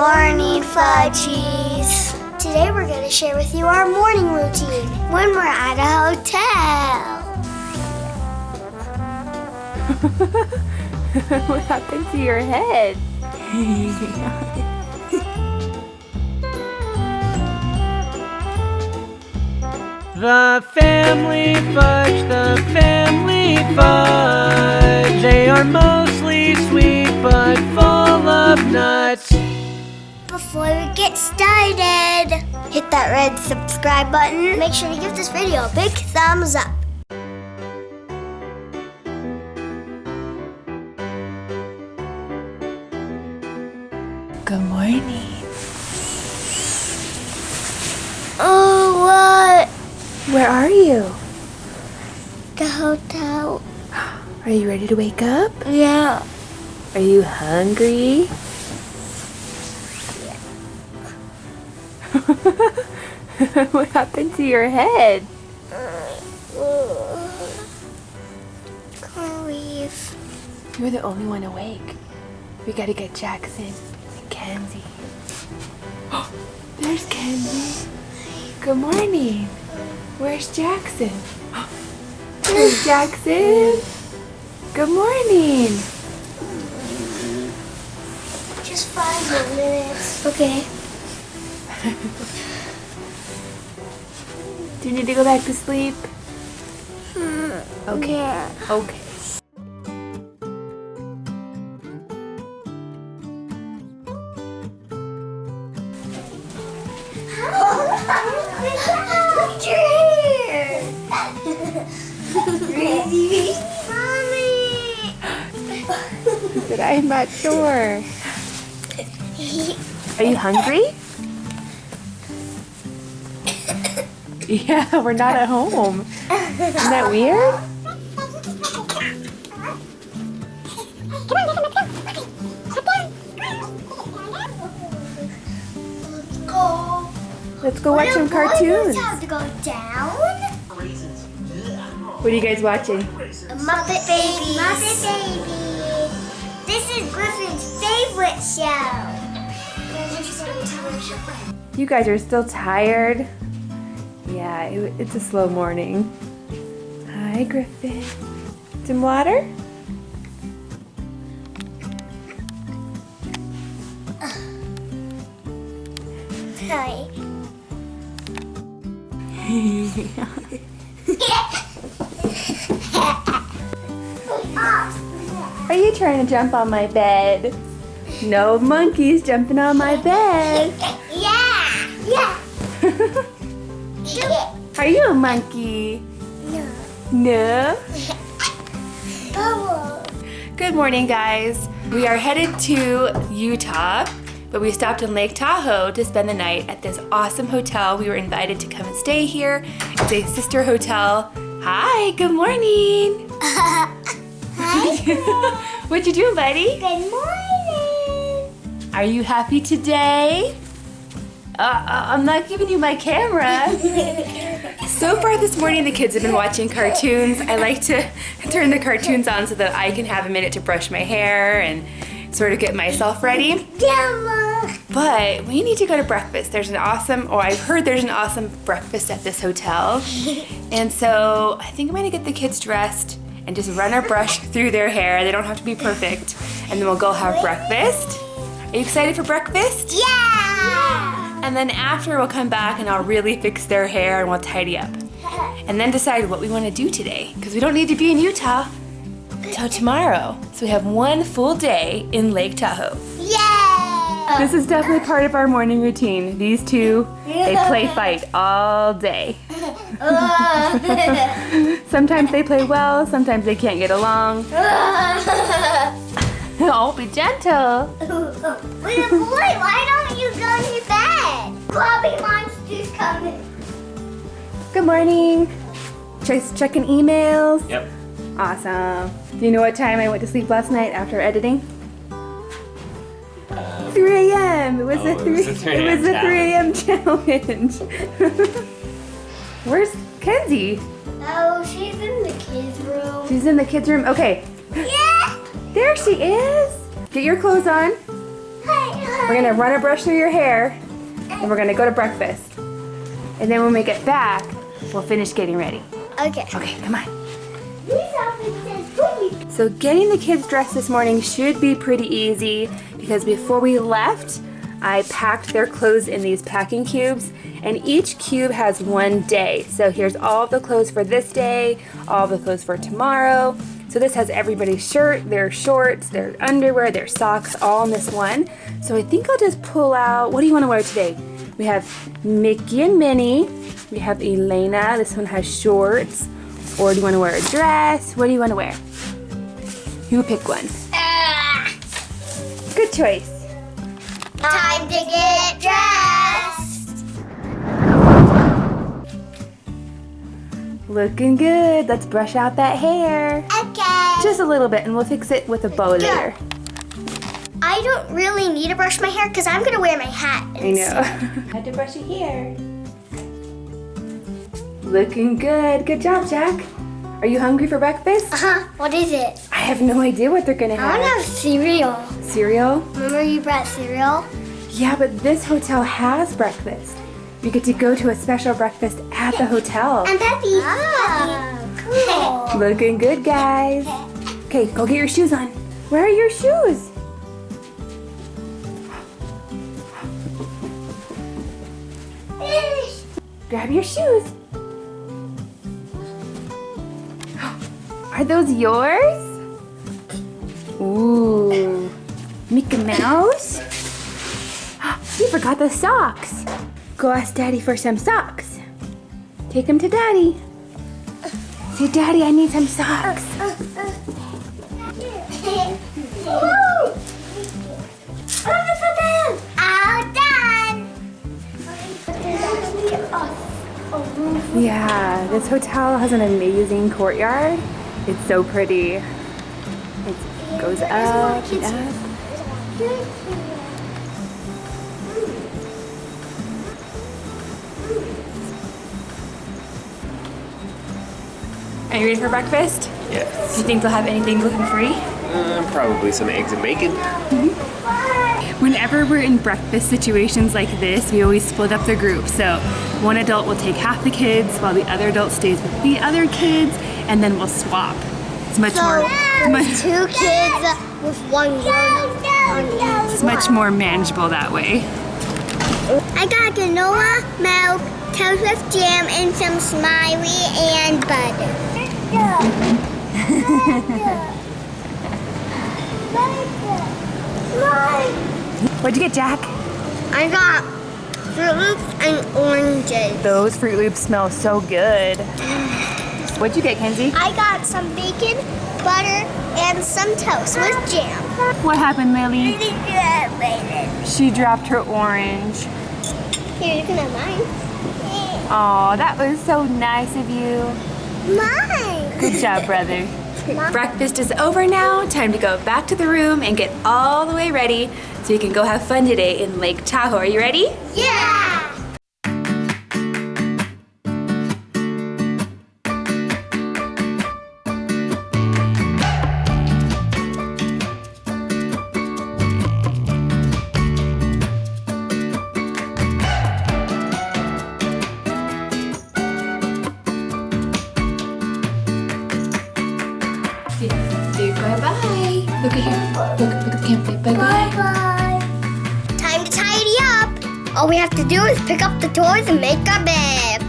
morning, fudgies. Today we're going to share with you our morning routine when we're at a hotel. what happened to your head? The family fudge, the family fudge. They are mostly sweet but full of nuts. Before we get started, hit that red subscribe button. Make sure to give this video a big thumbs up. Good morning. Oh, what? Where are you? The hotel. Are you ready to wake up? Yeah. Are you hungry? what happened to your head? Leave? You're the only one awake. We gotta get Jackson and Kenzie. There's Kenzie. Good morning. Where's Jackson? Where's Jackson? Good morning. Just five more minutes. Okay. Do you need to go back to sleep? Okay. Yeah. Okay. Look your hair. Ready? Mommy. But I'm not sure. Are you hungry? Yeah, we're not at home. Isn't that weird? Let's go watch some cartoons. this have to go down. What are you guys watching? Muppet Baby. Muppet Baby. This is Griffin's favorite show. You guys are still tired? Yeah, it, it's a slow morning. Hi, Griffin. Some water? Hi. Are you trying to jump on my bed? No monkeys jumping on my bed. Are you a monkey? No. No. Bubble. Good morning, guys. We are headed to Utah, but we stopped in Lake Tahoe to spend the night at this awesome hotel. We were invited to come and stay here. It's a sister hotel. Hi, good morning. Hi. What'd you do, buddy? Good morning. Are you happy today? Uh, uh, I'm not giving you my camera. So far this morning, the kids have been watching cartoons. I like to turn the cartoons on so that I can have a minute to brush my hair and sort of get myself ready. But we need to go to breakfast. There's an awesome, or I've heard there's an awesome breakfast at this hotel. And so I think I'm gonna get the kids dressed and just run our brush through their hair. They don't have to be perfect. And then we'll go have breakfast. Are you excited for breakfast? Yeah. And then after we'll come back and I'll really fix their hair and we'll tidy up. And then decide what we want to do today. Because we don't need to be in Utah till tomorrow. So we have one full day in Lake Tahoe. Yeah. This is definitely part of our morning routine. These two, they play fight all day. Sometimes they play well, sometimes they can't get along. Oh, be gentle. Wait, boy, why don't you go to your bed? Bobby Monster's coming. Good morning. Just checking emails. Yep. Awesome. Do you know what time I went to sleep last night after editing? Uh, 3 a.m. It was oh, a 3 was a 3 it was a 3 a.m. a.m. challenge. Where's Kenzie? Oh, she's in the kids' room. She's in the kids' room. Okay, Yeah. there she is. Get your clothes on. We're gonna run a brush through your hair, and we're gonna go to breakfast. And then when we get back, we'll finish getting ready. Okay. Okay, come on. This outfit says poopy. So getting the kids dressed this morning should be pretty easy because before we left, I packed their clothes in these packing cubes and each cube has one day. So here's all the clothes for this day, all the clothes for tomorrow. So this has everybody's shirt, their shorts, their underwear, their socks, all in this one. So I think I'll just pull out, what do you want to wear today? We have Mickey and Minnie. We have Elena, this one has shorts. Or do you want to wear a dress? What do you want to wear? You pick one. Ah, Good choice. Time to get dressed. Looking good. Let's brush out that hair. Okay. Just a little bit and we'll fix it with a bow later. I don't really need to brush my hair because I'm gonna wear my hat. I know. I had to brush your hair. Looking good. Good job, Jack. Are you hungry for breakfast? Uh huh. What is it? I have no idea what they're gonna have. I want to have. have cereal. Cereal? Remember you brought cereal? Yeah, but this hotel has breakfast. You get to go to a special breakfast at the hotel. And Peppy. Ah. Oh, cool. Looking good, guys. Okay, go get your shoes on. Where are your shoes? Grab your shoes. Are those yours? Ooh. Mickey Mouse? You forgot the socks. Go ask Daddy for some socks. Take them to Daddy. Say, Daddy, I need some socks. All done. Yeah, this hotel has an amazing courtyard. It's so pretty. It goes up and up. Are you ready for breakfast? Yes. Do you think they'll have anything gluten-free? Uh, probably some eggs and bacon. Whenever we're in breakfast situations like this, we always split up the group. So one adult will take half the kids while the other adult stays with the other kids and then we'll swap. It's much more much, Two kids with one grown it's much more manageable that way. I got granola, milk, toast with jam, and some smiley and butter. What'd you get, Jack? I got Froot Loops and oranges. Those Froot Loops smell so good. What'd you get, Kenzie? I got some bacon, butter, and some toast with jam. What happened, Lily? Really good, baby. She dropped her orange. Here, you can have mine. Oh, that was so nice of you. Mine. Good job, brother. Breakfast is over now. Time to go back to the room and get all the way ready so you can go have fun today in Lake Tahoe. Are you ready? Yeah. Look at here. Look, look at the camera. Bye-bye. Bye. Time to tidy up. All we have to do is pick up the toys and make our bed.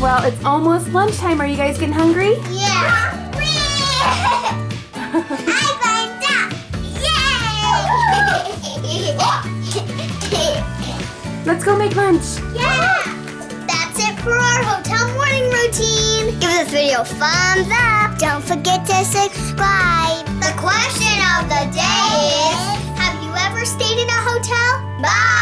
Well, it's almost lunchtime. Are you guys getting hungry? Let's go make lunch. Yeah! That's it for our hotel morning routine. Give this video a thumbs up. Don't forget to subscribe. The question of the day is, have you ever stayed in a hotel? Bye!